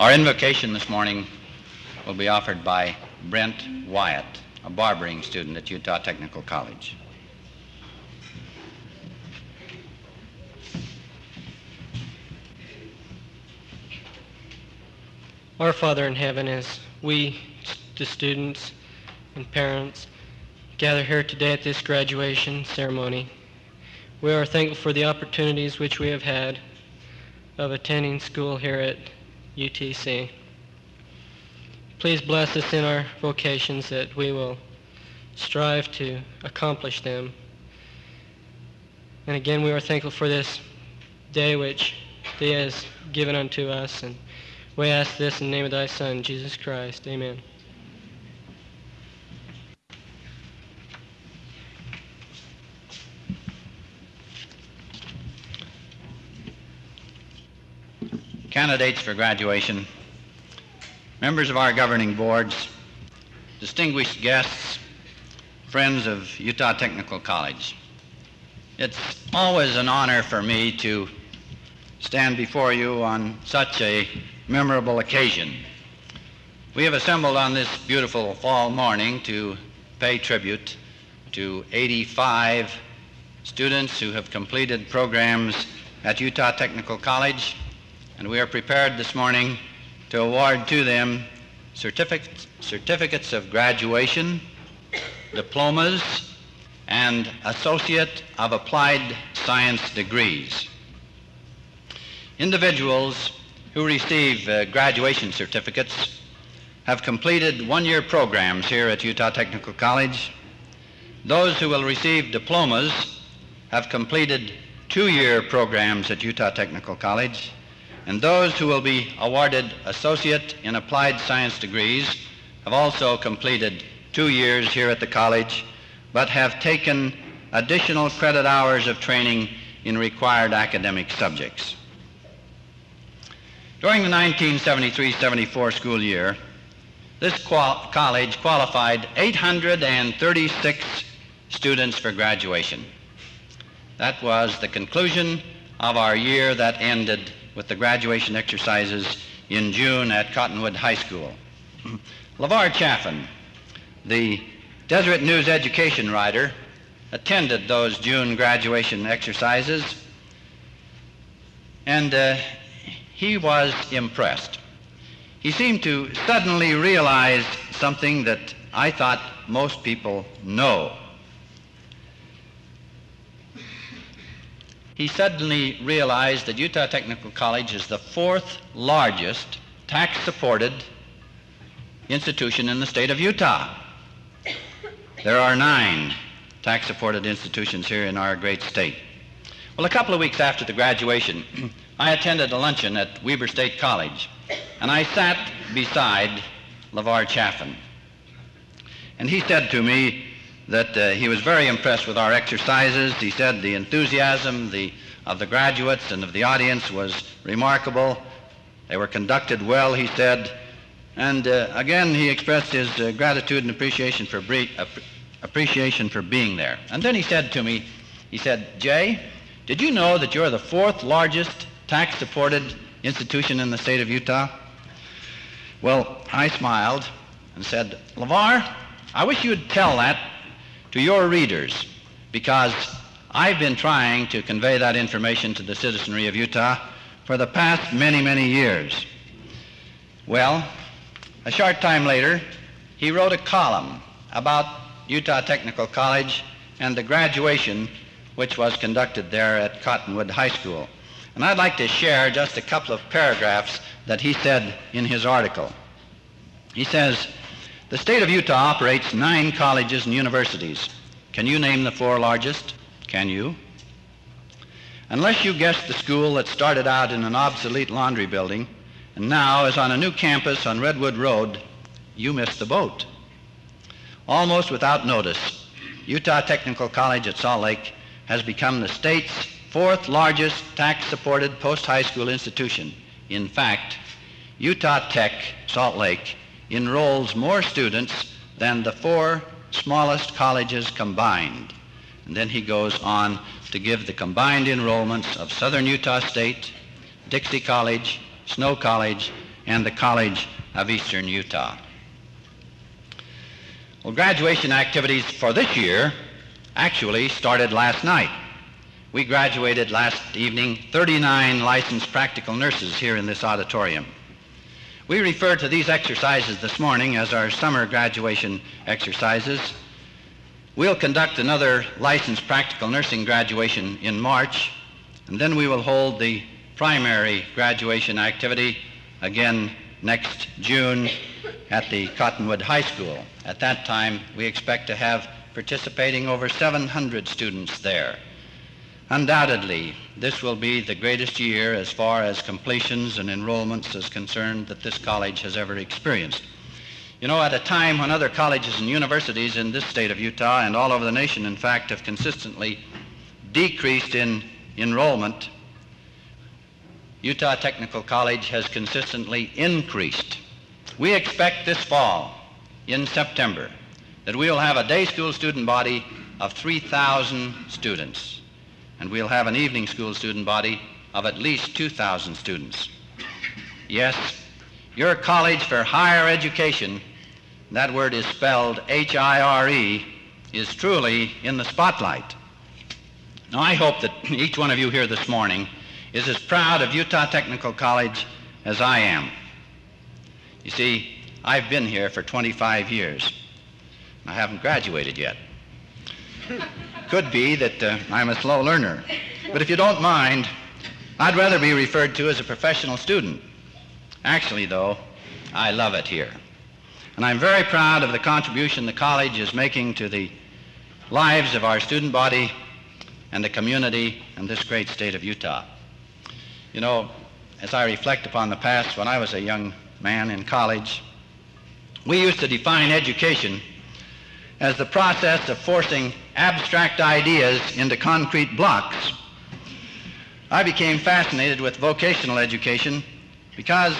Our invocation this morning will be offered by Brent Wyatt, a barbering student at Utah Technical College. Our Father in heaven, as we, the students and parents, gather here today at this graduation ceremony, we are thankful for the opportunities which we have had of attending school here at UTC. Please bless us in our vocations that we will strive to accomplish them. And again, we are thankful for this day which Thee has given unto us. And we ask this in the name of Thy Son, Jesus Christ. Amen. Candidates for graduation, members of our governing boards, distinguished guests, friends of Utah Technical College. It's always an honor for me to stand before you on such a memorable occasion. We have assembled on this beautiful fall morning to pay tribute to 85 students who have completed programs at Utah Technical College, and we are prepared this morning to award to them certificates, certificates of graduation, diplomas, and Associate of Applied Science degrees. Individuals who receive uh, graduation certificates have completed one-year programs here at Utah Technical College. Those who will receive diplomas have completed two-year programs at Utah Technical College. And those who will be awarded Associate in Applied Science degrees have also completed two years here at the college, but have taken additional credit hours of training in required academic subjects. During the 1973-74 school year, this qual- college qualified 836 students for graduation. That was the conclusion of our year that ended with the graduation exercises in June at Cottonwood High School. LeVar Chaffin, the Deseret News education writer, attended those June graduation exercises, and uh, he was impressed. He seemed to suddenly realize something that I thought most people know. He suddenly realized that Utah Technical College is the fourth largest tax-supported institution in the state of Utah. There are nine tax-supported institutions here in our great state. Well, a couple of weeks after the graduation, I attended a luncheon at Weber State College, and I sat beside LeVar Chaffin. And he said to me that uh, he was very impressed with our exercises. He said the enthusiasm the, of the graduates and of the audience was remarkable. They were conducted well, he said. And uh, again, he expressed his uh, gratitude and appreciation for, bre- appreciation for being there. And then he said to me, he said, Jay, did you know that you're the fourth largest tax-supported institution in the state of Utah? Well, I smiled and said, LeVar, I wish you'd tell that to your readers because I've been trying to convey that information to the citizenry of Utah for the past many, many years. Well, a short time later, he wrote a column about Utah Technical College and the graduation which was conducted there at Cottonwood High School. And I'd like to share just a couple of paragraphs that he said in his article. He says, the state of Utah operates nine colleges and universities. Can you name the four largest? Can you? Unless you guessed the school that started out in an obsolete laundry building and now is on a new campus on Redwood Road, you missed the boat. Almost without notice, Utah Technical College at Salt Lake has become the state's fourth largest tax-supported post-high school institution. In fact, Utah Tech Salt Lake enrolls more students than the four smallest colleges combined. And then he goes on to give the combined enrollments of Southern Utah State, Dixie College, Snow College, and the College of Eastern Utah. Well, graduation activities for this year actually started last night. We graduated last evening 39 licensed practical nurses here in this auditorium. We refer to these exercises this morning as our summer graduation exercises. We'll conduct another licensed practical nursing graduation in March, and then we will hold the primary graduation activity again next June at the Cottonwood High School. At that time, we expect to have participating over 700 students there. Undoubtedly, this will be the greatest year as far as completions and enrollments is concerned that this college has ever experienced. You know, at a time when other colleges and universities in this state of Utah and all over the nation, in fact, have consistently decreased in enrollment, Utah Technical College has consistently increased. We expect this fall, in September, that we'll have a day school student body of 3,000 students, and we'll have an evening school student body of at least 2,000 students. Yes, your college for higher education, that word is spelled H-I-R-E, is truly in the spotlight. Now, I hope that each one of you here this morning is as proud of Utah Technical College as I am. You see, I've been here for 25 years. I haven't graduated yet. Could be that uh, I'm a slow learner. But if you don't mind, I'd rather be referred to as a professional student. Actually, though, I love it here. And I'm very proud of the contribution the college is making to the lives of our student body and the community and this great state of Utah. You know, as I reflect upon the past when I was a young man in college, we used to define education as the process of forcing abstract ideas into concrete blocks. I became fascinated with vocational education because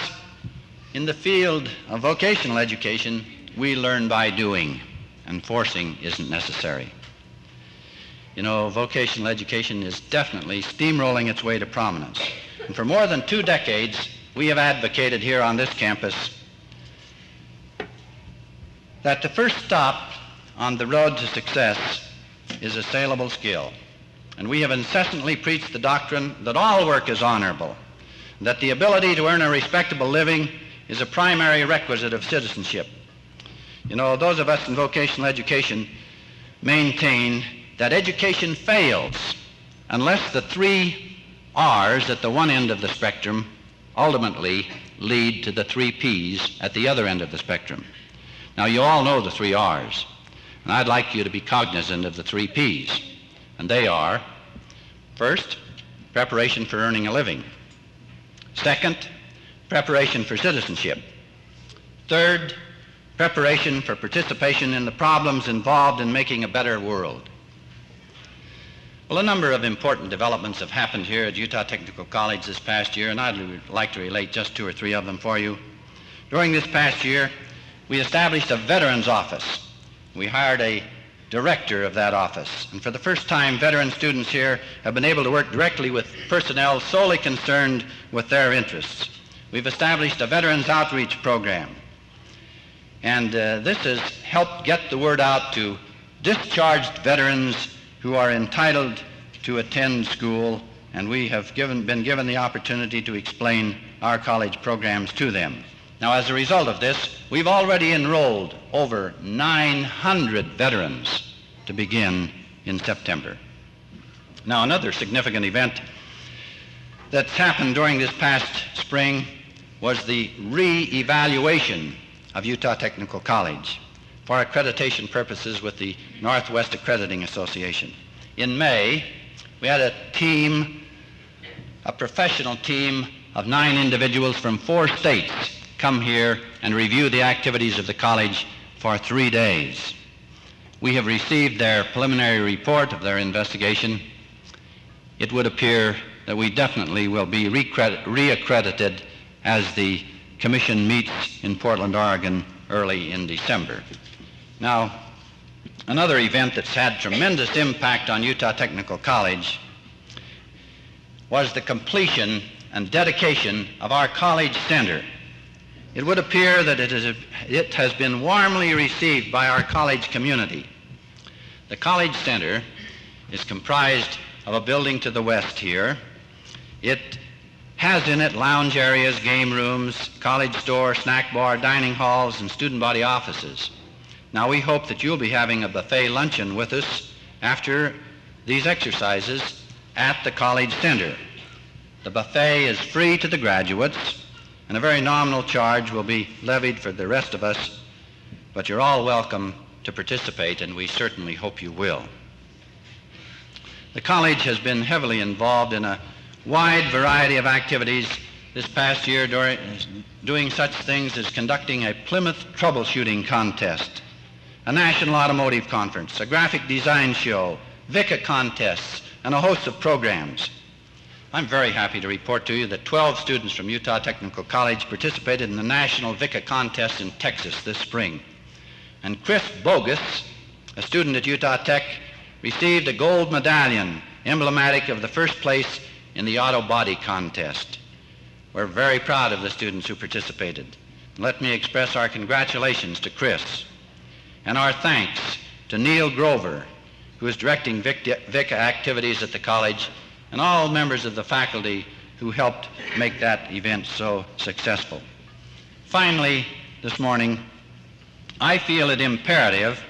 in the field of vocational education, we learn by doing, and forcing isn't necessary. You know, vocational education is definitely steamrolling its way to prominence. And for more than two decades, we have advocated here on this campus that the first stop on the road to success is a saleable skill. And we have incessantly preached the doctrine that all work is honorable, that the ability to earn a respectable living is a primary requisite of citizenship. You know, those of us in vocational education maintain that education fails unless the three R's at the one end of the spectrum ultimately lead to the three P's at the other end of the spectrum. Now, you all know the three R's, and I'd like you to be cognizant of the three P's. And they are first, preparation for earning a living, second, preparation for citizenship, third, preparation for participation in the problems involved in making a better world. Well, a number of important developments have happened here at Utah Technical College this past year, and I'd like to relate just two or three of them for you. During this past year, we established a veterans office. We hired a director of that office. And for the first time, veteran students here have been able to work directly with personnel solely concerned with their interests. We've established a veterans outreach program. And uh, this has helped get the word out to discharged veterans who are entitled to attend school, and we have given, been given the opportunity to explain our college programs to them. Now, as a result of this, we've already enrolled over 900 veterans to begin in September. Now, another significant event that's happened during this past spring was the re-evaluation of Utah Technical College for accreditation purposes with the Northwest Accrediting Association. In May, we had a team, a professional team of nine individuals from four states come here and review the activities of the college for three days. We have received their preliminary report of their investigation. It would appear that we definitely will be reaccredited as the commission meets in Portland, Oregon early in December. Now, another event that's had tremendous impact on Utah Technical College was the completion and dedication of our college center it would appear that it, is, it has been warmly received by our college community. The College Center is comprised of a building to the west here. It has in it lounge areas, game rooms, college store, snack bar, dining halls, and student body offices. Now we hope that you'll be having a buffet luncheon with us after these exercises at the College Center. The buffet is free to the graduates, and a very nominal charge will be levied for the rest of us, but you're all welcome to participate, and we certainly hope you will. The college has been heavily involved in a wide variety of activities this past year during, doing such things as conducting a Plymouth troubleshooting contest, a national automotive conference, a graphic design show, VICA contests, and a host of programs. I'm very happy to report to you that 12 students from Utah Technical College participated in the National VICA contest in Texas this spring. And Chris Bogus, a student at Utah Tech, received a gold medallion emblematic of the first place in the auto body contest. We're very proud of the students who participated. Let me express our congratulations to Chris and our thanks to Neil Grover, who is directing VICA activities at the college, and all members of the faculty who helped make that event so successful. Finally, this morning, I feel it imperative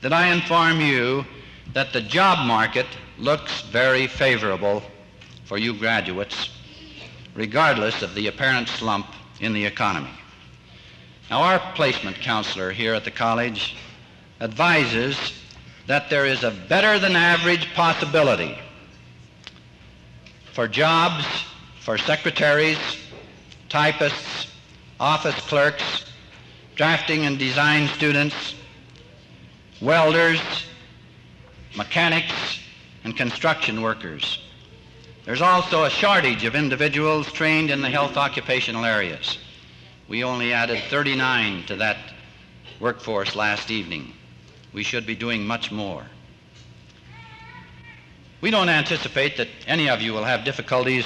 that I inform you that the job market looks very favorable for you graduates, regardless of the apparent slump in the economy. Now, our placement counselor here at the college advises that there is a better than average possibility for jobs for secretaries, typists, office clerks, drafting and design students, welders, mechanics, and construction workers. There's also a shortage of individuals trained in the health occupational areas. We only added 39 to that workforce last evening. We should be doing much more. We don't anticipate that any of you will have difficulties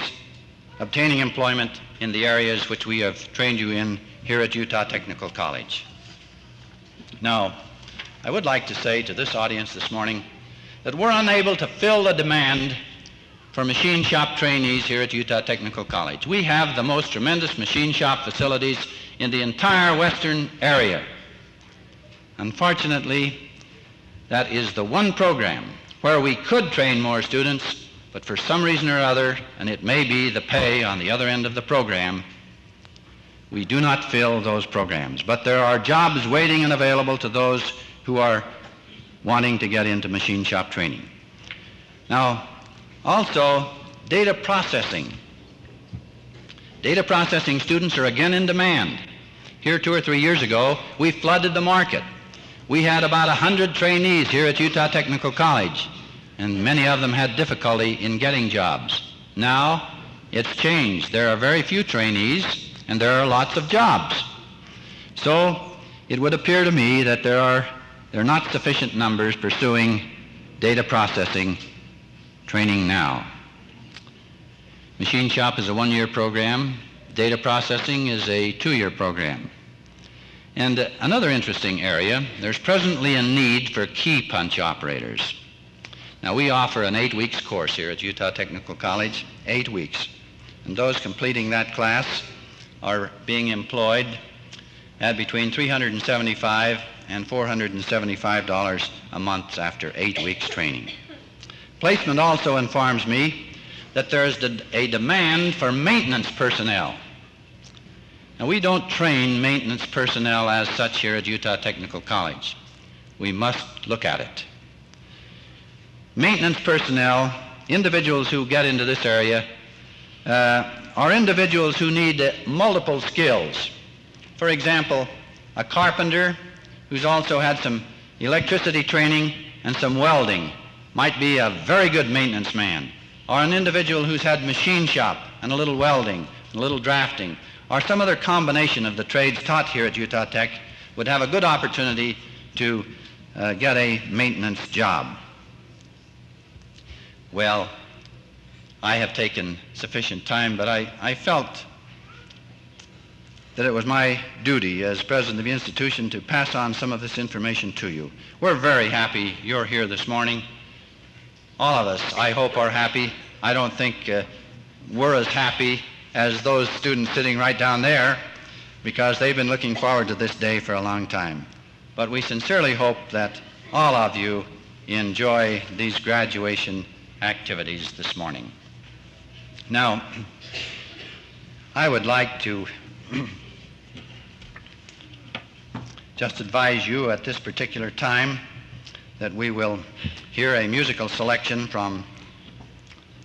obtaining employment in the areas which we have trained you in here at Utah Technical College. Now, I would like to say to this audience this morning that we're unable to fill the demand for machine shop trainees here at Utah Technical College. We have the most tremendous machine shop facilities in the entire western area. Unfortunately, that is the one program where we could train more students, but for some reason or other, and it may be the pay on the other end of the program, we do not fill those programs. But there are jobs waiting and available to those who are wanting to get into machine shop training. Now, also, data processing. Data processing students are again in demand. Here two or three years ago, we flooded the market. We had about 100 trainees here at Utah Technical College, and many of them had difficulty in getting jobs. Now, it's changed. There are very few trainees, and there are lots of jobs. So, it would appear to me that there are, there are not sufficient numbers pursuing data processing training now. Machine shop is a one-year program. Data processing is a two-year program. And another interesting area, there's presently a need for key punch operators. Now we offer an eight weeks course here at Utah Technical College, eight weeks. And those completing that class are being employed at between 375 and $475 a month after eight weeks training. Placement also informs me that there is a demand for maintenance personnel. Now, we don't train maintenance personnel as such here at Utah Technical College. We must look at it. Maintenance personnel, individuals who get into this area, uh, are individuals who need uh, multiple skills. For example, a carpenter who's also had some electricity training and some welding might be a very good maintenance man, or an individual who's had machine shop and a little welding, and a little drafting, or some other combination of the trades taught here at Utah Tech would have a good opportunity to uh, get a maintenance job. Well, I have taken sufficient time, but I, I felt that it was my duty as president of the institution to pass on some of this information to you. We're very happy you're here this morning. All of us, I hope, are happy. I don't think uh, we're as happy as those students sitting right down there because they've been looking forward to this day for a long time. But we sincerely hope that all of you enjoy these graduation activities this morning. Now, I would like to just advise you at this particular time that we will hear a musical selection from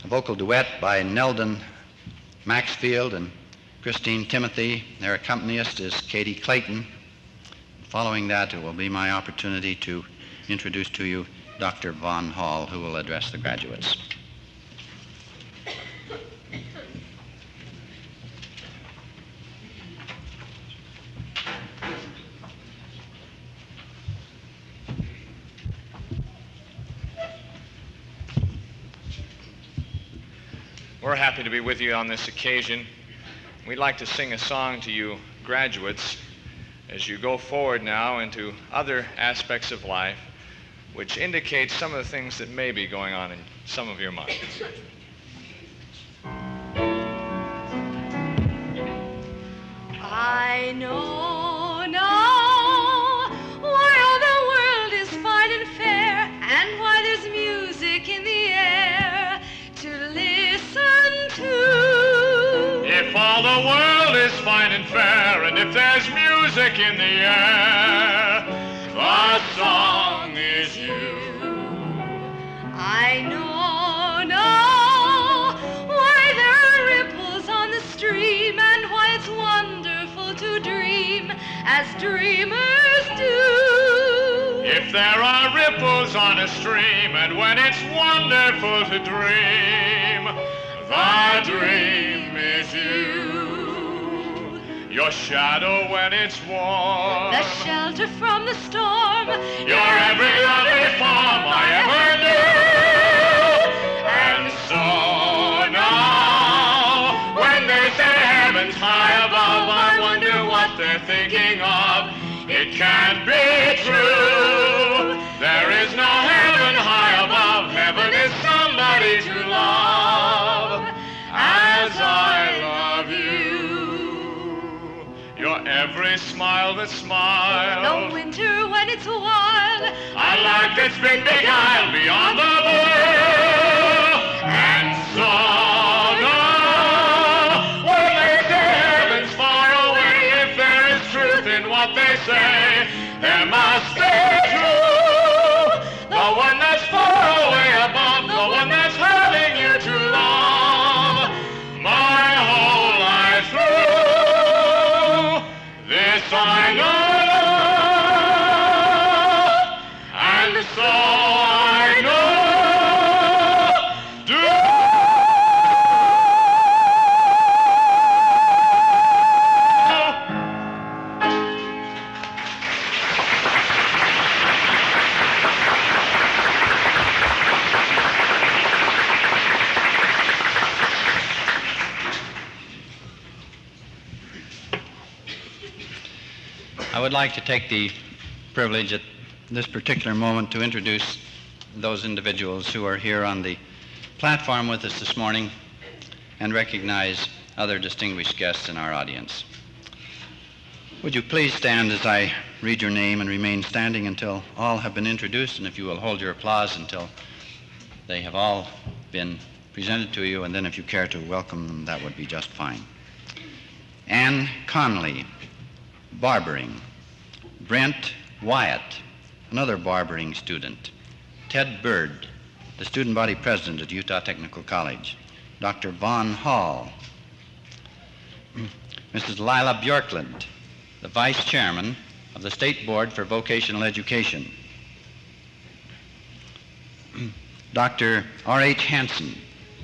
a vocal duet by Neldon Maxfield and Christine Timothy. Their accompanist is Katie Clayton. Following that, it will be my opportunity to introduce to you Dr. Vaughn Hall, who will address the graduates. We're happy to be with you on this occasion. We'd like to sing a song to you, graduates, as you go forward now into other aspects of life, which indicates some of the things that may be going on in some of your minds. I know the world is fine and fair, and if there's music in the air, the song is you. I know now why there are ripples on the stream and why it's wonderful to dream as dreamers do. If there are ripples on a stream, and when it's wonderful to dream, the dream is you. Your shadow when it's warm. The shelter from the storm. Your every lovely form I ever knew. And so now, when they say heaven's high above, I wonder what they're thinking of. It can't be true. There is no heaven high above. Heaven is somebody to love as I love every smile that smiles. The winter when it's wild. I like this big, big isle beyond the blue. Would like to take the privilege at this particular moment to introduce those individuals who are here on the platform with us this morning and recognize other distinguished guests in our audience. Would you please stand as I read your name and remain standing until all have been introduced, and if you will hold your applause until they have all been presented to you, and then if you care to welcome them, that would be just fine. Anne Conley, barbering. Brent Wyatt, another barbering student. Ted Bird, the student body president at Utah Technical College. Dr. Vaughn Hall. Mrs. Lila Bjorklund, the vice chairman of the State Board for Vocational Education. Dr. R.H. Hansen,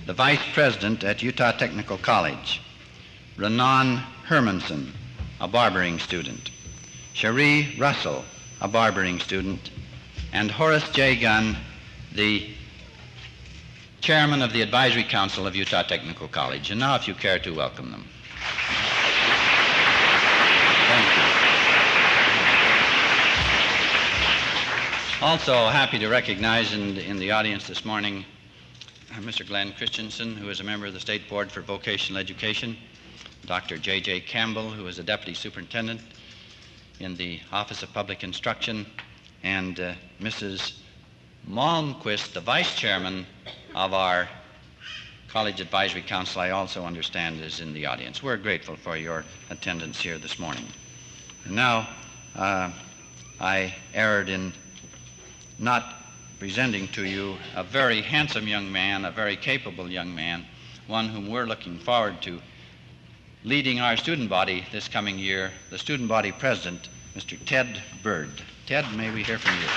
the vice president at Utah Technical College. Renan Hermanson, a barbering student. Cherie Russell, a barbering student, and Horace J. Gunn, the chairman of the Advisory Council of Utah Technical College. And now, if you care to welcome them. Thank you. Also, happy to recognize in, in the audience this morning uh, Mr. Glenn Christensen, who is a member of the State Board for Vocational Education, Dr. J.J. Campbell, who is the Deputy Superintendent in the Office of Public Instruction, and uh, Mrs. Malmquist, the Vice Chairman of our College Advisory Council, I also understand is in the audience. We're grateful for your attendance here this morning. And now, uh, I erred in not presenting to you a very handsome young man, a very capable young man, one whom we're looking forward to leading our student body this coming year, the student body president, Mr. Ted Bird. Ted, may we hear from you?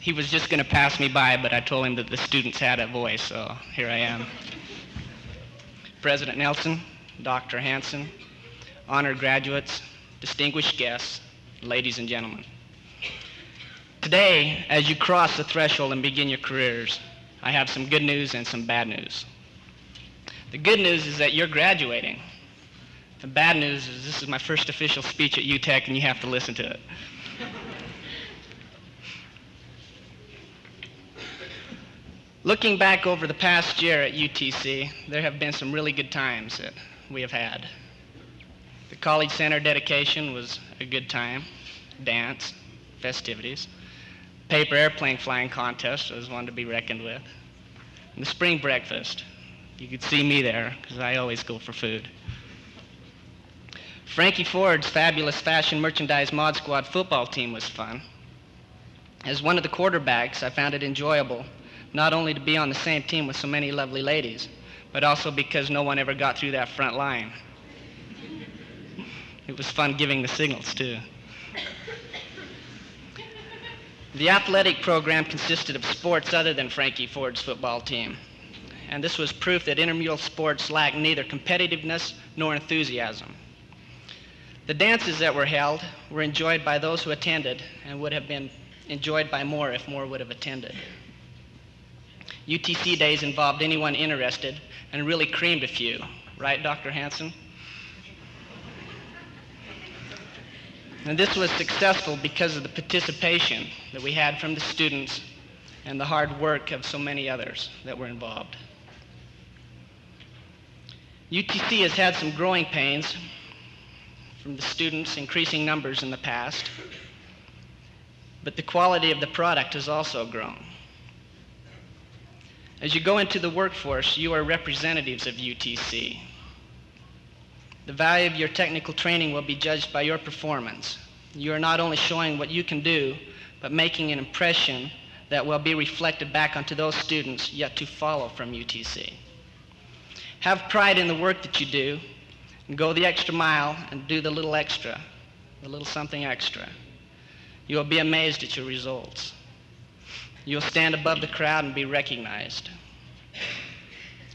He was just going to pass me by, but I told him that the students had a voice, so here I am. President Nelson, Dr. Hanson, honored graduates, distinguished guests, ladies and gentlemen. Today, as you cross the threshold and begin your careers, I have some good news and some bad news. The good news is that you're graduating. The bad news is this is my first official speech at UTEC and you have to listen to it. Looking back over the past year at UTC, there have been some really good times that we have had. The College Center dedication was a good time, dance, festivities. Paper airplane flying contest was one to be reckoned with. And the spring breakfast, you could see me there because I always go for food. Frankie Ford's fabulous fashion merchandise mod squad football team was fun. As one of the quarterbacks, I found it enjoyable not only to be on the same team with so many lovely ladies, but also because no one ever got through that front line. It was fun giving the signals, too. The athletic program consisted of sports other than Frankie Ford's football team. And this was proof that intramural sports lack neither competitiveness nor enthusiasm. The dances that were held were enjoyed by those who attended and would have been enjoyed by more if more would have attended. UTC days involved anyone interested and really creamed a few, right, Dr. Hanson? And this was successful because of the participation that we had from the students and the hard work of so many others that were involved. UTC has had some growing pains from the students, increasing numbers in the past, but the quality of the product has also grown. As you go into the workforce, you are representatives of UTC. The value of your technical training will be judged by your performance. You are not only showing what you can do, but making an impression that will be reflected back onto those students yet to follow from UTC. Have pride in the work that you do, and go the extra mile and do the little extra, the little something extra. You will be amazed at your results. You'll stand above the crowd and be recognized.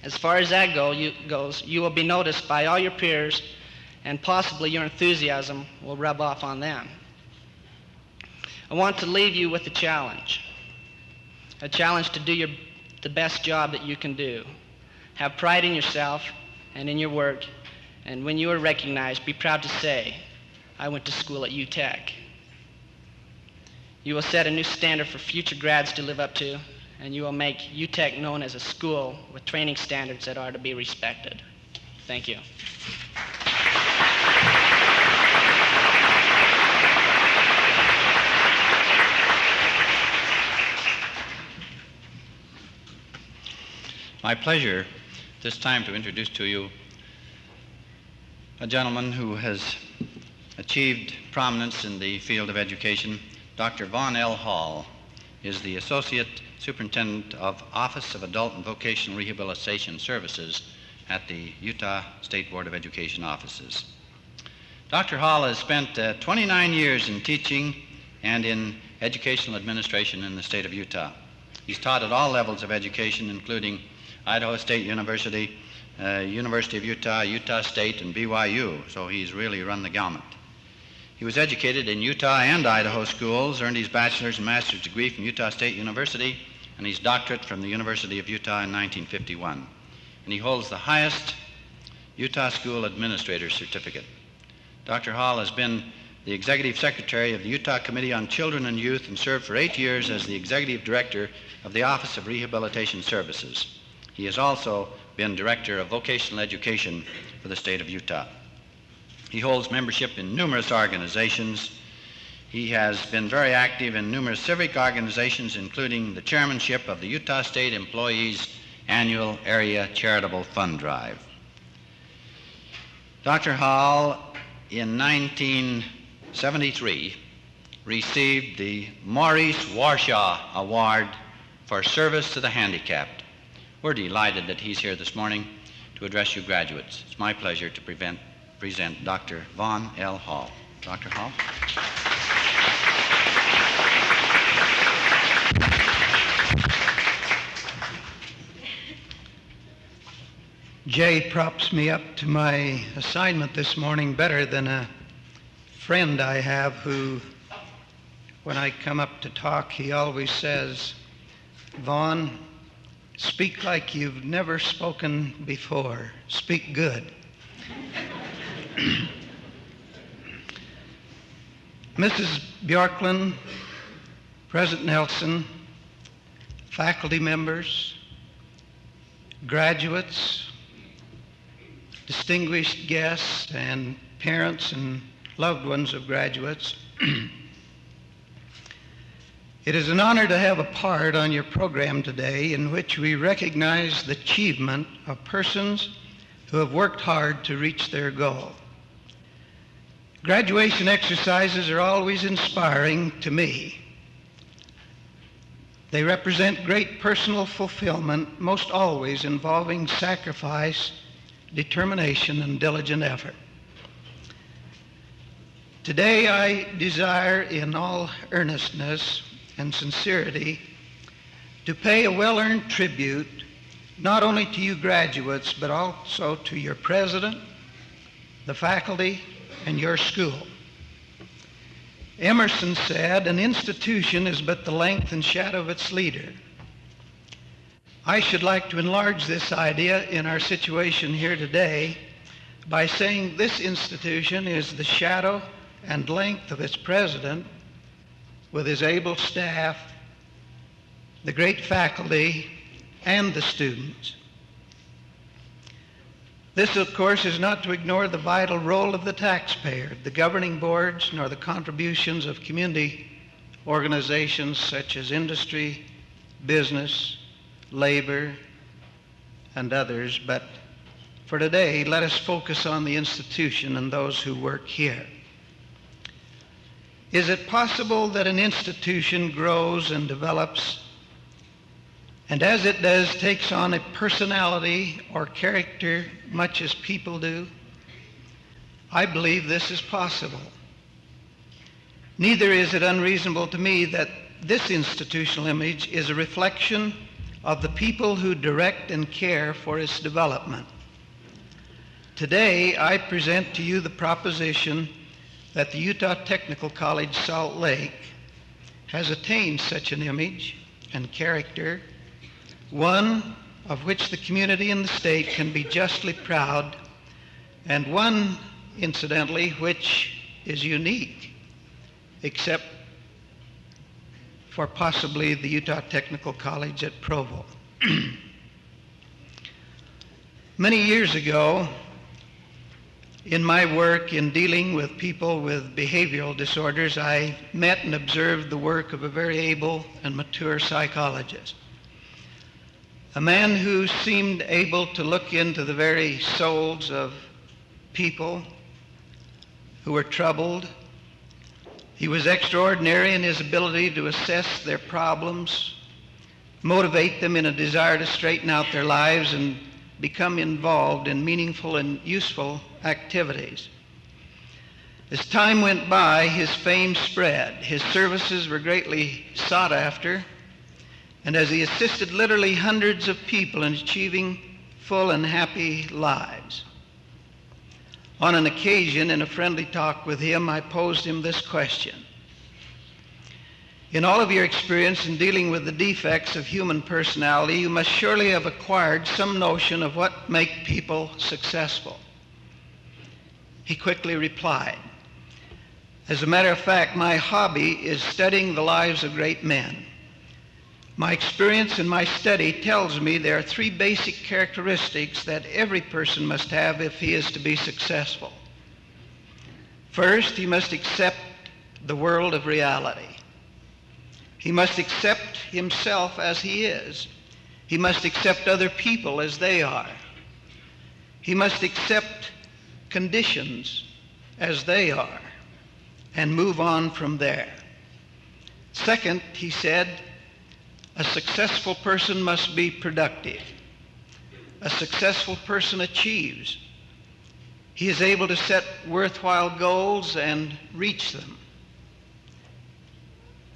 As far as that go, you, goes, you will be noticed by all your peers, and possibly your enthusiasm will rub off on them. I want to leave you with a challenge a challenge to do your, the best job that you can do. Have pride in yourself and in your work, and when you are recognized, be proud to say, I went to school at UTech. You will set a new standard for future grads to live up to, and you will make UTEC known as a school with training standards that are to be respected. Thank you. My pleasure this time to introduce to you a gentleman who has achieved prominence in the field of education. Dr. Vaughn L. Hall is the Associate Superintendent of Office of Adult and Vocational Rehabilitation Services at the Utah State Board of Education offices. Dr. Hall has spent uh, 29 years in teaching and in educational administration in the state of Utah. He's taught at all levels of education, including Idaho State University, uh, University of Utah, Utah State, and BYU, so he's really run the gamut. He was educated in Utah and Idaho schools, earned his bachelor's and master's degree from Utah State University, and his doctorate from the University of Utah in 1951. And he holds the highest Utah School Administrator Certificate. Dr. Hall has been the Executive Secretary of the Utah Committee on Children and Youth and served for eight years as the Executive Director of the Office of Rehabilitation Services. He has also been Director of Vocational Education for the state of Utah. He holds membership in numerous organizations. He has been very active in numerous civic organizations, including the chairmanship of the Utah State Employees Annual Area Charitable Fund Drive. Dr. Hall, in 1973, received the Maurice Warshaw Award for service to the handicapped. We're delighted that he's here this morning to address you graduates. It's my pleasure to prevent, present Dr. Vaughn L. Hall. Dr. Hall? Jay props me up to my assignment this morning better than a friend I have who, when I come up to talk, he always says, Vaughn, speak like you've never spoken before. Speak good. Mrs. Bjorklund, President Nelson, faculty members, graduates, distinguished guests, and parents and loved ones of graduates. it is an honor to have a part on your program today in which we recognize the achievement of persons who have worked hard to reach their goal. Graduation exercises are always inspiring to me. They represent great personal fulfillment, most always involving sacrifice, determination, and diligent effort. Today, I desire in all earnestness and sincerity to pay a well earned tribute not only to you graduates, but also to your president, the faculty, and your school. Emerson said, An institution is but the length and shadow of its leader. I should like to enlarge this idea in our situation here today by saying this institution is the shadow and length of its president with his able staff, the great faculty, and the students. This, of course, is not to ignore the vital role of the taxpayer, the governing boards, nor the contributions of community organizations such as industry, business, labor, and others. But for today, let us focus on the institution and those who work here. Is it possible that an institution grows and develops and as it does takes on a personality or character much as people do? I believe this is possible. Neither is it unreasonable to me that this institutional image is a reflection of the people who direct and care for its development. Today, I present to you the proposition that the Utah Technical College Salt Lake has attained such an image and character, one of which the community and the state can be justly proud, and one, incidentally, which is unique, except for possibly the Utah Technical College at Provo. Many years ago, in my work in dealing with people with behavioral disorders, I met and observed the work of a very able and mature psychologist. A man who seemed able to look into the very souls of people who were troubled. He was extraordinary in his ability to assess their problems, motivate them in a desire to straighten out their lives, and become involved in meaningful and useful activities. As time went by, his fame spread. His services were greatly sought after. And as he assisted literally hundreds of people in achieving full and happy lives. On an occasion, in a friendly talk with him, I posed him this question. In all of your experience in dealing with the defects of human personality, you must surely have acquired some notion of what make people successful. He quickly replied, As a matter of fact, my hobby is studying the lives of great men. My experience and my study tells me there are three basic characteristics that every person must have if he is to be successful. First, he must accept the world of reality. He must accept himself as he is. He must accept other people as they are. He must accept conditions as they are and move on from there. Second, he said, a successful person must be productive. A successful person achieves. He is able to set worthwhile goals and reach them.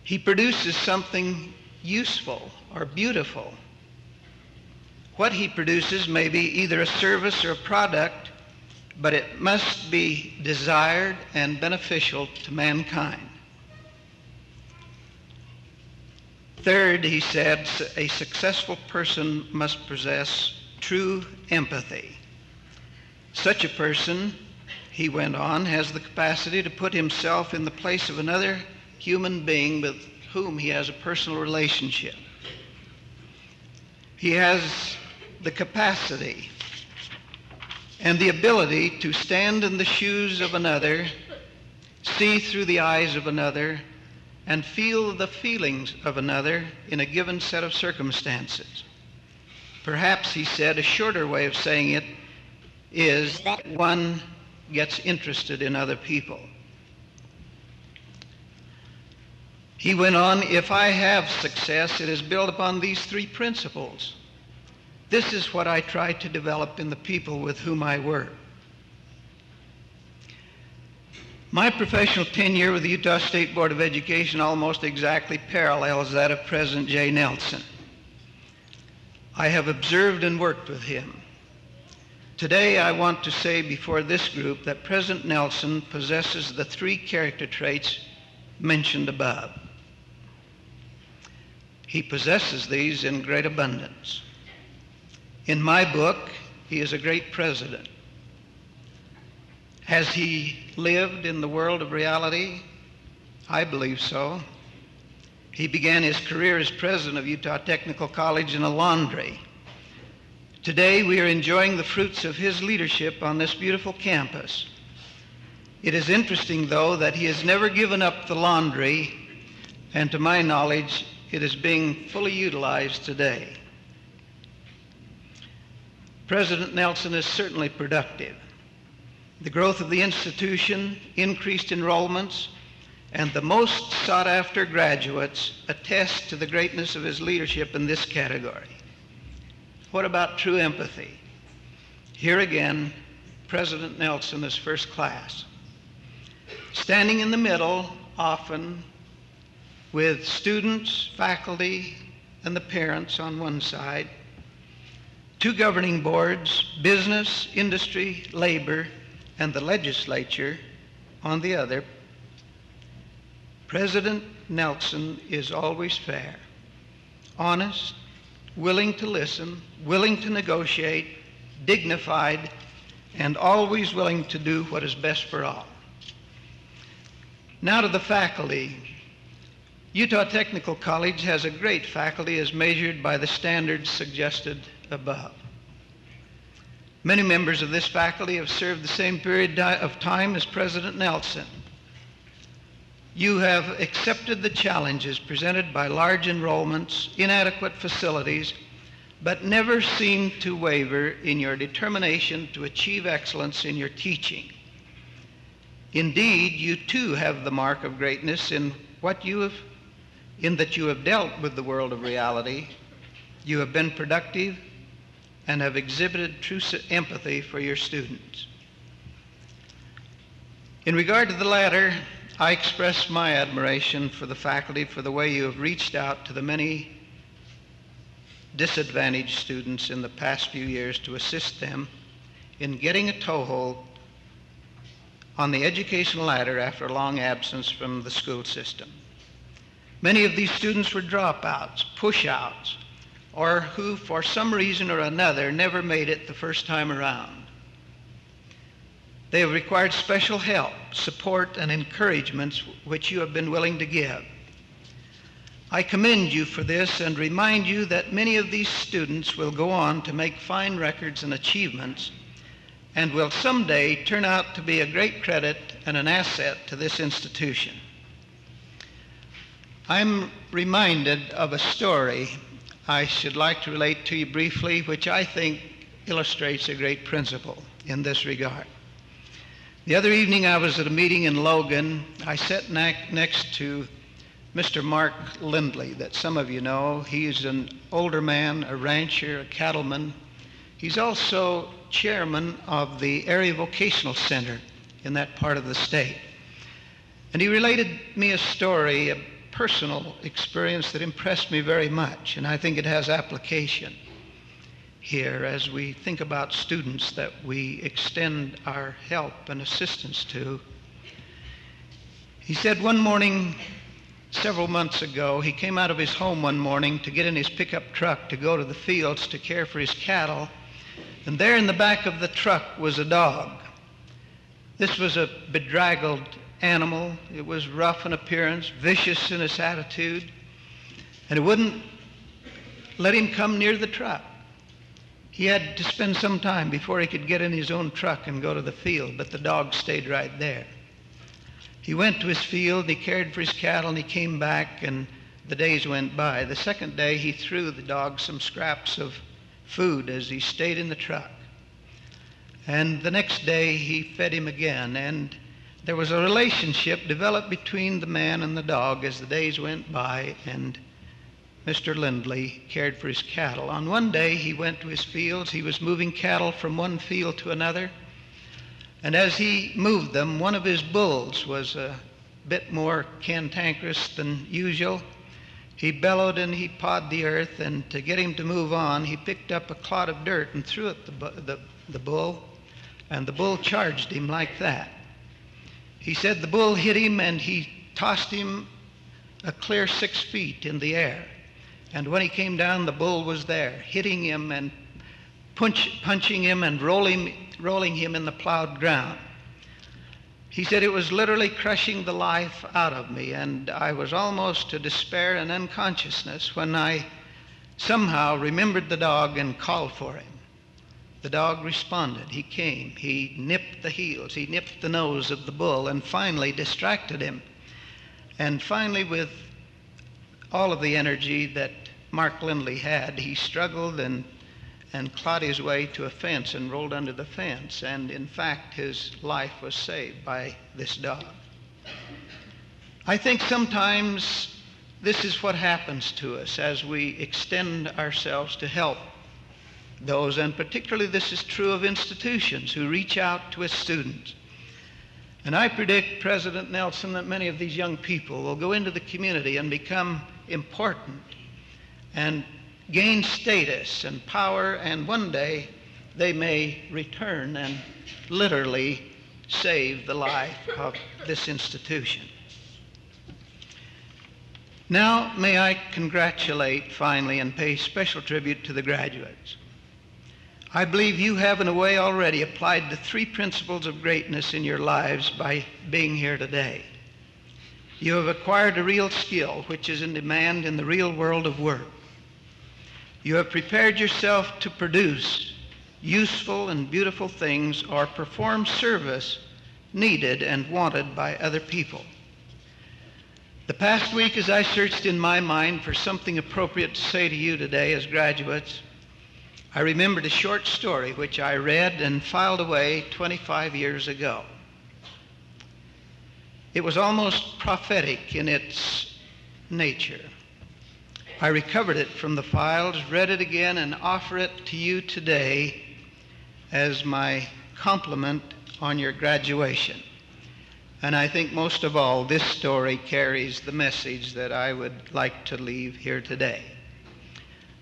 He produces something useful or beautiful. What he produces may be either a service or a product, but it must be desired and beneficial to mankind. Third, he said, a successful person must possess true empathy. Such a person, he went on, has the capacity to put himself in the place of another human being with whom he has a personal relationship. He has the capacity and the ability to stand in the shoes of another, see through the eyes of another, and feel the feelings of another in a given set of circumstances. Perhaps, he said, a shorter way of saying it is that one gets interested in other people. He went on, if I have success, it is built upon these three principles. This is what I try to develop in the people with whom I work. My professional tenure with the Utah State Board of Education almost exactly parallels that of President Jay Nelson. I have observed and worked with him. Today, I want to say before this group that President Nelson possesses the three character traits mentioned above. He possesses these in great abundance. In my book, he is a great president. Has he lived in the world of reality? I believe so. He began his career as president of Utah Technical College in a laundry. Today, we are enjoying the fruits of his leadership on this beautiful campus. It is interesting, though, that he has never given up the laundry, and to my knowledge, it is being fully utilized today. President Nelson is certainly productive. The growth of the institution, increased enrollments, and the most sought after graduates attest to the greatness of his leadership in this category. What about true empathy? Here again, President Nelson is first class. Standing in the middle, often with students, faculty, and the parents on one side, two governing boards, business, industry, labor, and the legislature on the other, President Nelson is always fair, honest, willing to listen, willing to negotiate, dignified, and always willing to do what is best for all. Now to the faculty. Utah Technical College has a great faculty as measured by the standards suggested above. Many members of this faculty have served the same period of time as President Nelson. You have accepted the challenges presented by large enrollments, inadequate facilities, but never seemed to waver in your determination to achieve excellence in your teaching. Indeed, you too have the mark of greatness in what you have, in that you have dealt with the world of reality. You have been productive and have exhibited true empathy for your students. In regard to the latter, I express my admiration for the faculty for the way you have reached out to the many disadvantaged students in the past few years to assist them in getting a toehold on the education ladder after a long absence from the school system. Many of these students were dropouts, pushouts, or who, for some reason or another, never made it the first time around. They have required special help, support, and encouragements which you have been willing to give. I commend you for this and remind you that many of these students will go on to make fine records and achievements and will someday turn out to be a great credit and an asset to this institution. I'm reminded of a story I should like to relate to you briefly, which I think illustrates a great principle in this regard. The other evening, I was at a meeting in Logan. I sat ne- next to Mr. Mark Lindley, that some of you know. He's an older man, a rancher, a cattleman. He's also chairman of the Area Vocational Center in that part of the state. And he related me a story, personal experience that impressed me very much, and I think it has application here as we think about students that we extend our help and assistance to. He said one morning, several months ago, he came out of his home one morning to get in his pickup truck to go to the fields to care for his cattle, and there in the back of the truck was a dog. This was a bedraggled animal. It was rough in appearance, vicious in its attitude, and it wouldn't let him come near the truck. He had to spend some time before he could get in his own truck and go to the field, but the dog stayed right there. He went to his field, he cared for his cattle, and he came back, and the days went by. The second day, he threw the dog some scraps of food as he stayed in the truck. And the next day, he fed him again, and there was a relationship developed between the man and the dog as the days went by, and Mr. Lindley cared for his cattle. On one day, he went to his fields. He was moving cattle from one field to another. And as he moved them, one of his bulls was a bit more cantankerous than usual. He bellowed and he pawed the earth, and to get him to move on, he picked up a clod of dirt and threw it at the, the, the bull, and the bull charged him like that. He said the bull hit him and he tossed him a clear six feet in the air. And when he came down, the bull was there, hitting him and punch, punching him and rolling, rolling him in the plowed ground. He said it was literally crushing the life out of me, and I was almost to despair and unconsciousness when I somehow remembered the dog and called for him. The dog responded. He came. He nipped the heels. He nipped the nose of the bull and finally distracted him. And finally, with all of the energy that Mark Lindley had, he struggled and, and clawed his way to a fence and rolled under the fence. And in fact, his life was saved by this dog. I think sometimes this is what happens to us as we extend ourselves to help those, and particularly this is true of institutions who reach out to its students. And I predict, President Nelson, that many of these young people will go into the community and become important and gain status and power, and one day they may return and literally save the life of this institution. Now, may I congratulate finally and pay special tribute to the graduates. I believe you have, in a way, already applied the three principles of greatness in your lives by being here today. You have acquired a real skill which is in demand in the real world of work. You have prepared yourself to produce useful and beautiful things or perform service needed and wanted by other people. The past week, as I searched in my mind for something appropriate to say to you today as graduates, I remembered a short story which I read and filed away 25 years ago. It was almost prophetic in its nature. I recovered it from the files, read it again, and offer it to you today as my compliment on your graduation. And I think most of all, this story carries the message that I would like to leave here today.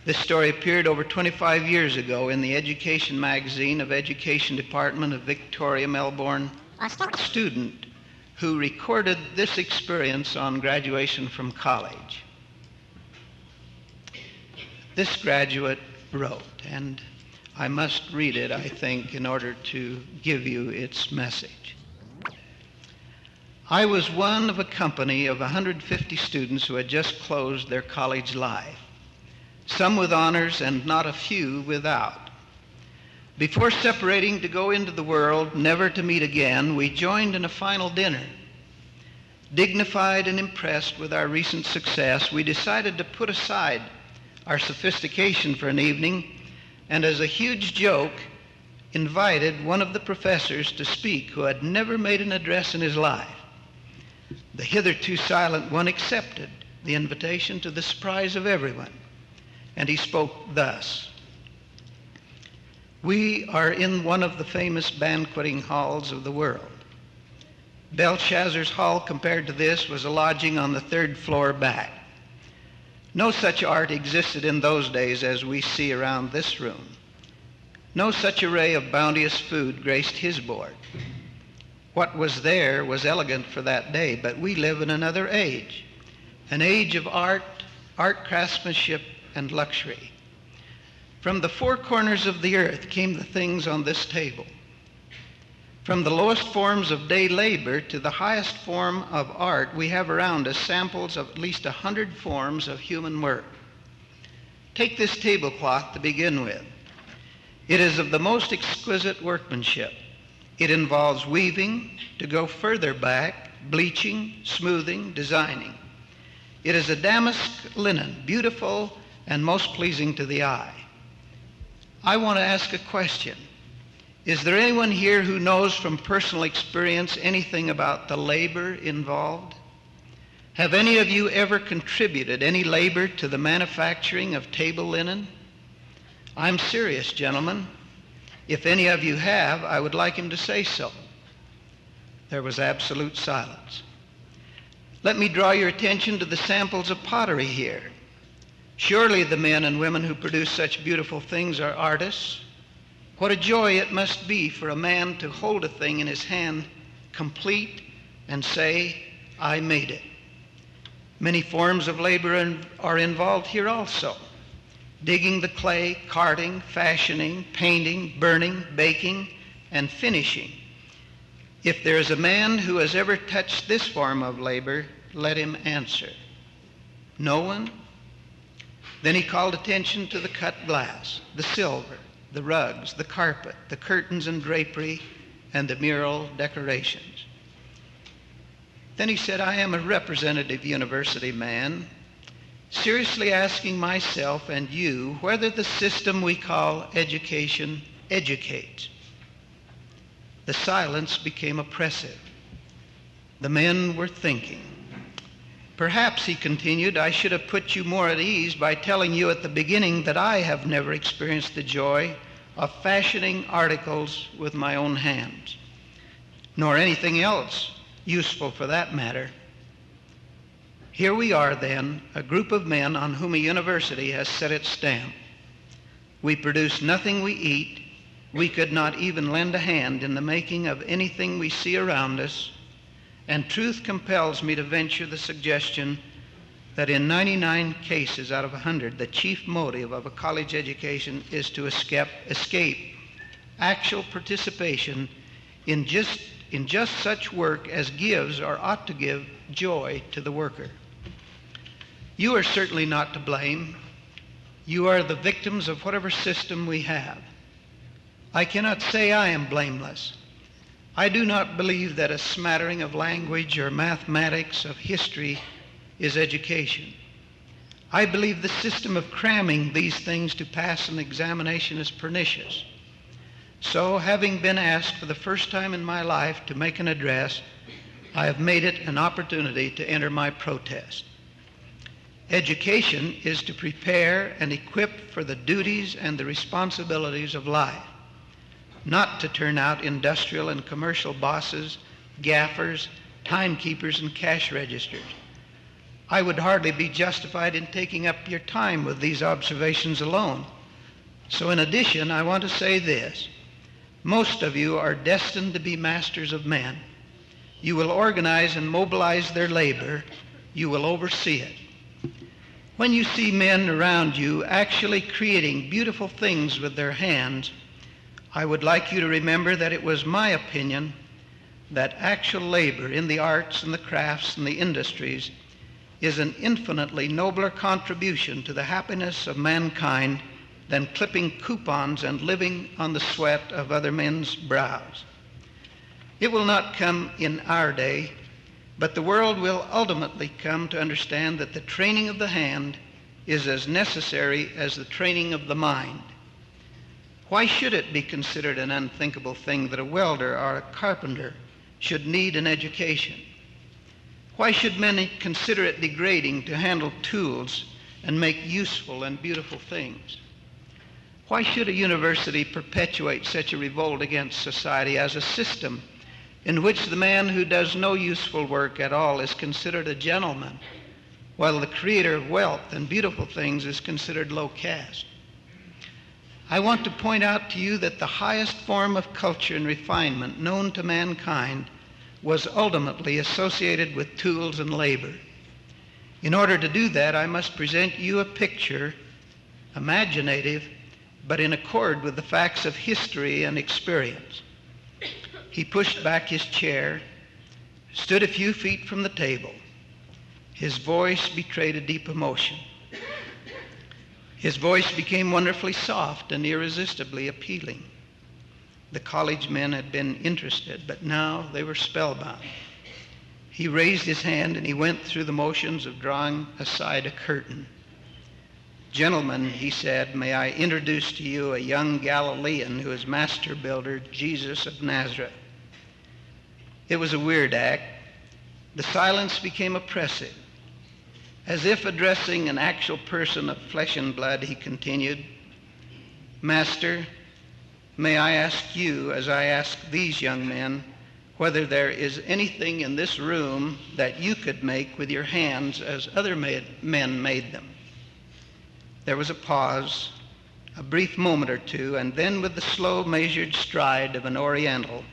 This story appeared over 25 years ago in the Education magazine of Education Department of Victoria, Melbourne a student who recorded this experience on graduation from college. This graduate wrote, and I must read it, I think, in order to give you its message. I was one of a company of 150 students who had just closed their college life, some with honors and not a few without. Before separating to go into the world, never to meet again, we joined in a final dinner. Dignified and impressed with our recent success, we decided to put aside our sophistication for an evening and as a huge joke, invited one of the professors to speak who had never made an address in his life. The hitherto silent one accepted the invitation to the surprise of everyone, and he spoke thus. We are in one of the famous banqueting halls of the world. Belshazzar's hall, compared to this, was a lodging on the third floor back. No such art existed in those days as we see around this room. No such array of bounteous food graced his board. What was there was elegant for that day, but we live in another age, an age of art, art craftsmanship, and luxury. From the four corners of the earth came the things on this table. From the lowest forms of day labor to the highest form of art, we have around us samples of at least a hundred forms of human work. Take this tablecloth to begin with. It is of the most exquisite workmanship. It involves weaving to go further back, bleaching, smoothing, designing. It is a damask linen, beautiful and most pleasing to the eye. I want to ask a question. Is there anyone here who knows from personal experience anything about the labor involved? Have any of you ever contributed any labor to the manufacturing of table linen? I'm serious, gentlemen. If any of you have, I would like him to say so. There was absolute silence. Let me draw your attention to the samples of pottery here. Surely the men and women who produce such beautiful things are artists. What a joy it must be for a man to hold a thing in his hand complete and say, I made it. Many forms of labor are involved here also digging the clay, carting, fashioning, painting, burning, baking, and finishing. If there is a man who has ever touched this form of labor, let him answer. No one? Then he called attention to the cut glass, the silver, the rugs, the carpet, the curtains and drapery, and the mural decorations. Then he said, I am a representative university man, seriously asking myself and you whether the system we call education educates. The silence became oppressive. The men were thinking. Perhaps, he continued, I should have put you more at ease by telling you at the beginning that I have never experienced the joy of fashioning articles with my own hands, nor anything else useful for that matter. Here we are, then, a group of men on whom a university has set its stamp. We produce nothing we eat. We could not even lend a hand in the making of anything we see around us. And truth compels me to venture the suggestion that in 99 cases out of 100, the chief motive of a college education is to escape, escape actual participation in just, in just such work as gives or ought to give joy to the worker. You are certainly not to blame. You are the victims of whatever system we have. I cannot say I am blameless. I do not believe that a smattering of language or mathematics, of history, is education. I believe the system of cramming these things to pass an examination is pernicious. So, having been asked for the first time in my life to make an address, I have made it an opportunity to enter my protest. Education is to prepare and equip for the duties and the responsibilities of life, not to turn out industrial and commercial bosses, gaffers, timekeepers, and cash registers. I would hardly be justified in taking up your time with these observations alone. So, in addition, I want to say this. Most of you are destined to be masters of men. You will organize and mobilize their labor. You will oversee it. When you see men around you actually creating beautiful things with their hands, I would like you to remember that it was my opinion that actual labor in the arts and the crafts and the industries is an infinitely nobler contribution to the happiness of mankind than clipping coupons and living on the sweat of other men's brows. It will not come in our day, but the world will ultimately come to understand that the training of the hand is as necessary as the training of the mind. Why should it be considered an unthinkable thing that a welder or a carpenter should need an education? Why should many consider it degrading to handle tools and make useful and beautiful things? Why should a university perpetuate such a revolt against society as a system in which the man who does no useful work at all is considered a gentleman, while the creator of wealth and beautiful things is considered low caste? I want to point out to you that the highest form of culture and refinement known to mankind was ultimately associated with tools and labor. In order to do that, I must present you a picture, imaginative, but in accord with the facts of history and experience. He pushed back his chair, stood a few feet from the table. His voice betrayed a deep emotion. His voice became wonderfully soft and irresistibly appealing. The college men had been interested, but now they were spellbound. He raised his hand and he went through the motions of drawing aside a curtain. Gentlemen, he said, may I introduce to you a young Galilean who is master builder, Jesus of Nazareth. It was a weird act. The silence became oppressive. As if addressing an actual person of flesh and blood, he continued, Master, may I ask you, as I ask these young men, whether there is anything in this room that you could make with your hands as other made, men made them? There was a pause, a brief moment or two, and then with the slow, measured stride of an Oriental,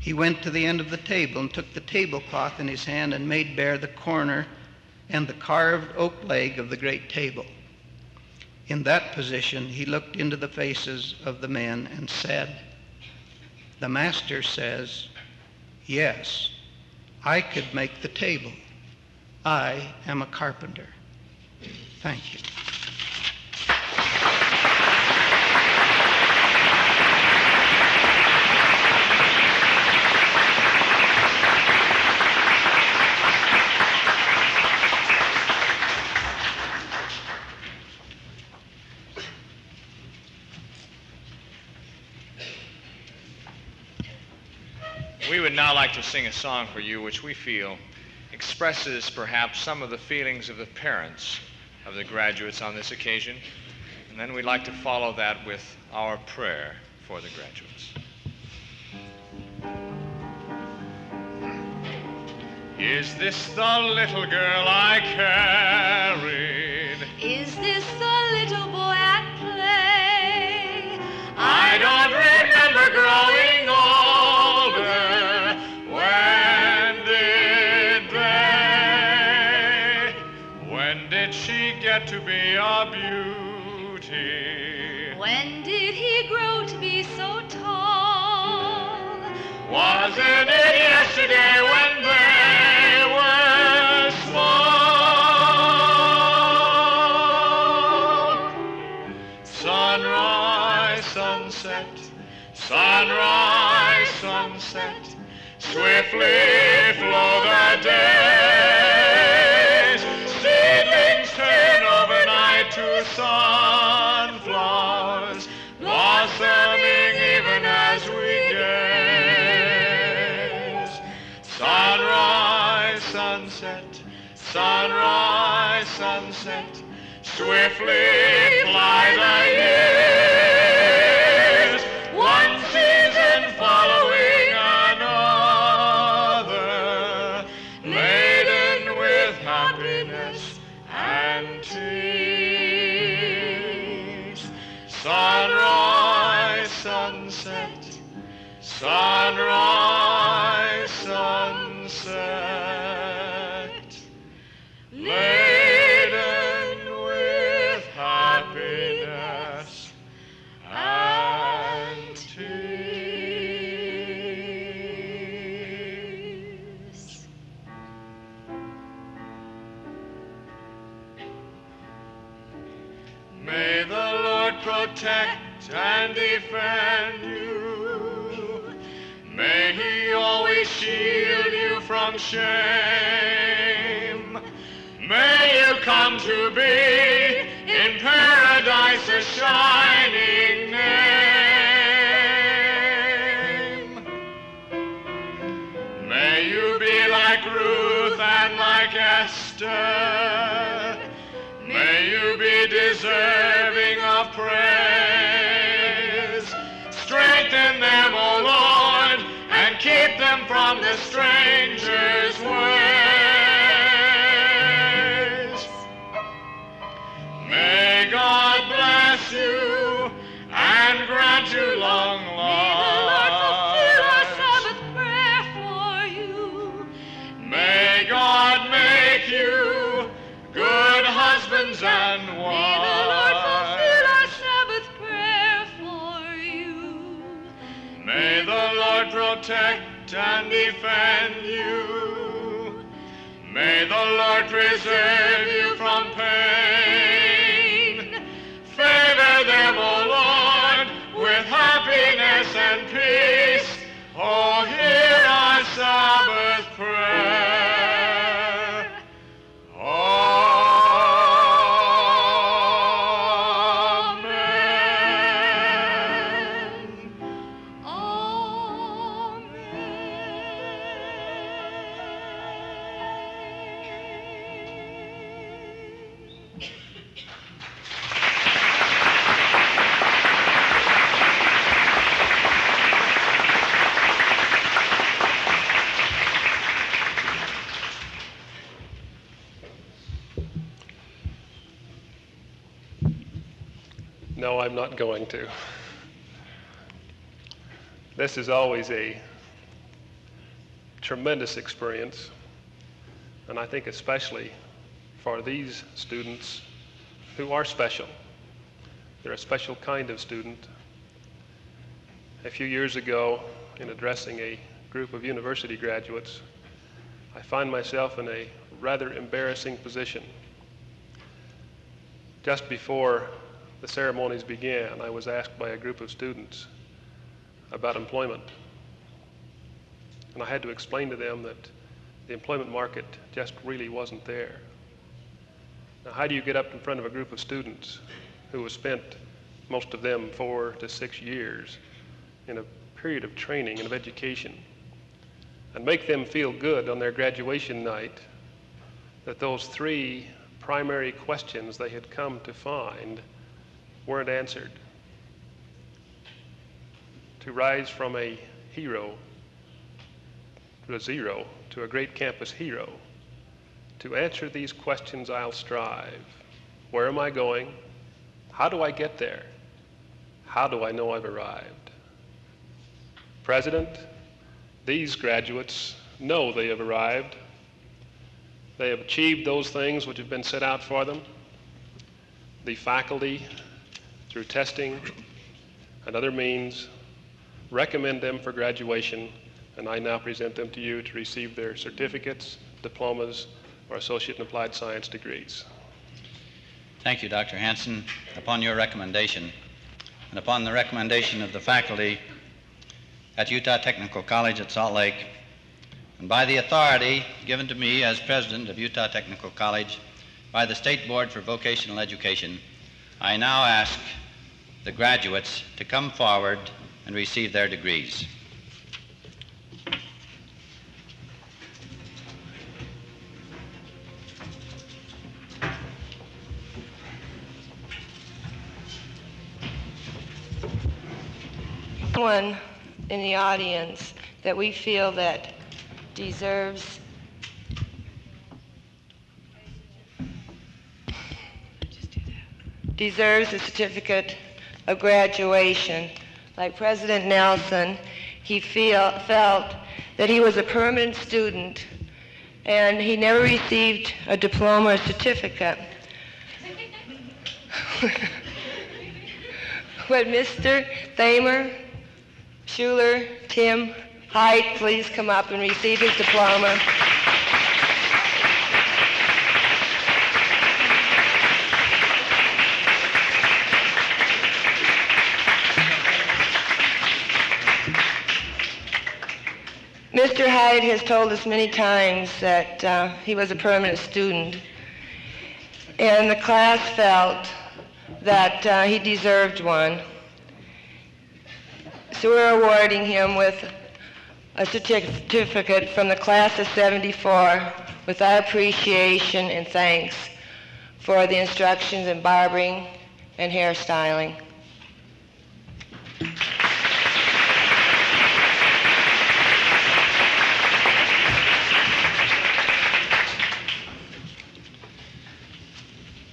he went to the end of the table and took the tablecloth in his hand and made bare the corner and the carved oak leg of the great table. In that position, he looked into the faces of the men and said, The master says, Yes, I could make the table. I am a carpenter. Thank you. We would now like to sing a song for you which we feel expresses perhaps some of the feelings of the parents of the graduates on this occasion. And then we'd like to follow that with our prayer for the graduates. Is this the little girl I carried? A beauty? When did he grow to be so tall? Wasn't it yesterday when they were small? Sunrise, sunset, sunrise, sunset, swiftly flow the days. Sunset, swiftly fly the defend you. May he always shield you from shame. May you come to be in paradise a shining name. May you be like Ruth and like Esther. May you be deserving keep them from the stranger's ways. Protect and defend you. May the Lord preserve you from pain. Favor them, O Lord, with happiness and peace. Oh, hear our Sabbath prayer. No, I'm not going to. This is always a tremendous experience, and I think especially for these students who are special. They're a special kind of student. A few years ago, in addressing a group of university graduates, I find myself in a rather embarrassing position. Just before the ceremonies began, I was asked by a group of students about employment. And I had to explain to them that the employment market just really wasn't there. Now, how do you get up in front of a group of students who have spent, most of them, four to six years in a period of training and of education, and make them feel good on their graduation night that those three primary questions they had come to find weren't answered. To rise from a hero to a zero to a great campus hero, to answer these questions, I'll strive. Where am I going? How do I get there? How do I know I've arrived? President, these graduates know they have arrived. They have achieved those things which have been set out for them. The faculty, through testing and other means, recommend them for graduation, and I now present them to you to receive their certificates, diplomas, or associate in applied science degrees. Thank you, Dr. Hanson. Upon your recommendation, and upon the recommendation of the faculty at Utah Technical College at Salt Lake, and by the authority given to me as president of Utah Technical College by the State Board for Vocational Education, I now ask the graduates to come forward and receive their degrees. Someone in the audience that we feel that deserves deserves a certificate of graduation. Like President Nelson, he feel, felt that he was a permanent student and he never received a diploma or certificate. Would Mr. Thamer, Schuler, Tim, Hyde please come up and receive his diploma? Mr. Hyde has told us many times that uh, he was a permanent student, and the class felt that uh, he deserved one. So we're awarding him with a certificate from the class of 74 with our appreciation and thanks for the instructions in barbering and hairstyling.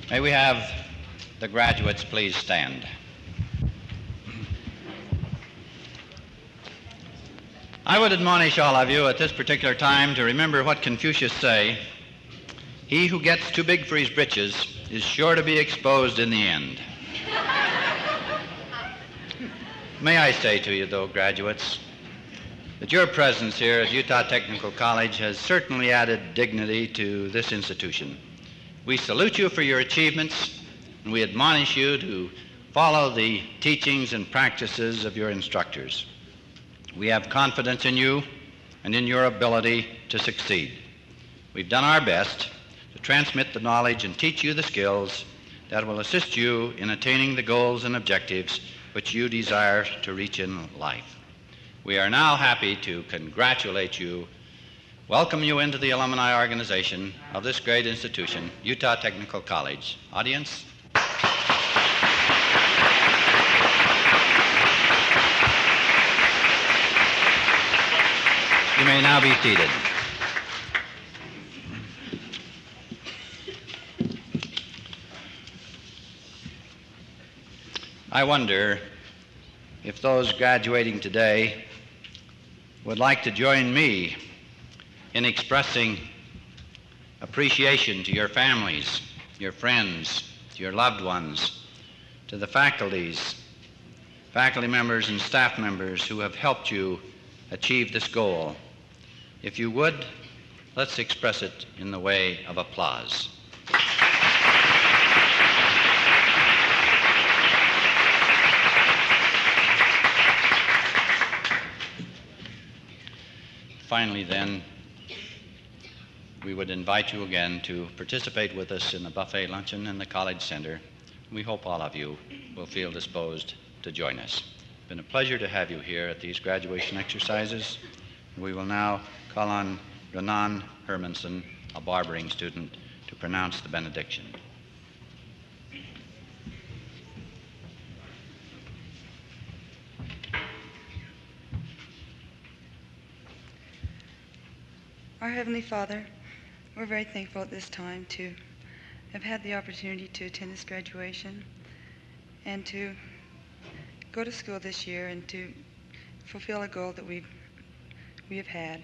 May we have the graduates please stand? I would admonish all of you at this particular time to remember what Confucius say, he who gets too big for his britches is sure to be exposed in the end. May I say to you, though, graduates, that your presence here at Utah Technical College has certainly added dignity to this institution. We salute you for your achievements, and we admonish you to follow the teachings and practices of your instructors. We have confidence in you and in your ability to succeed. We've done our best to transmit the knowledge and teach you the skills that will assist you in attaining the goals and objectives which you desire to reach in life. We are now happy to congratulate you, welcome you into the alumni organization of this great institution, Utah Technical College. Audience, You may now be seated. I wonder if those graduating today would like to join me in expressing appreciation to your families, your friends, to your loved ones, to the faculties, faculty members and staff members who have helped you achieve this goal. If you would, let's express it in the way of applause. Finally, then, we would invite you again to participate with us in the buffet luncheon in the College Center. We hope all of you will feel disposed to join us. It's been a pleasure to have you here at these graduation exercises. We will now call on Renan Hermanson, a barbering student, to pronounce the benediction. Our Heavenly Father, we're very thankful at this time to have had the opportunity to attend this graduation and to go to school this year and to fulfill a goal that we've, we have had.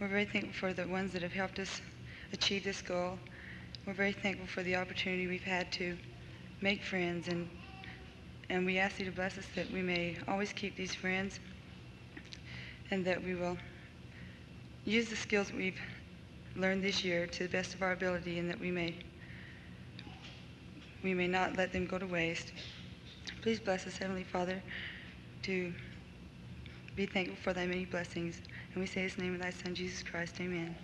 We're very thankful for the ones that have helped us achieve this goal. We're very thankful for the opportunity we've had to make friends and and we ask you to bless us that we may always keep these friends and that we will use the skills we've learned this year to the best of our ability and that we may we may not let them go to waste. Please bless us, Heavenly Father, to be thankful for thy many blessings. And we say this in the name of thy Son, Jesus Christ. Amen.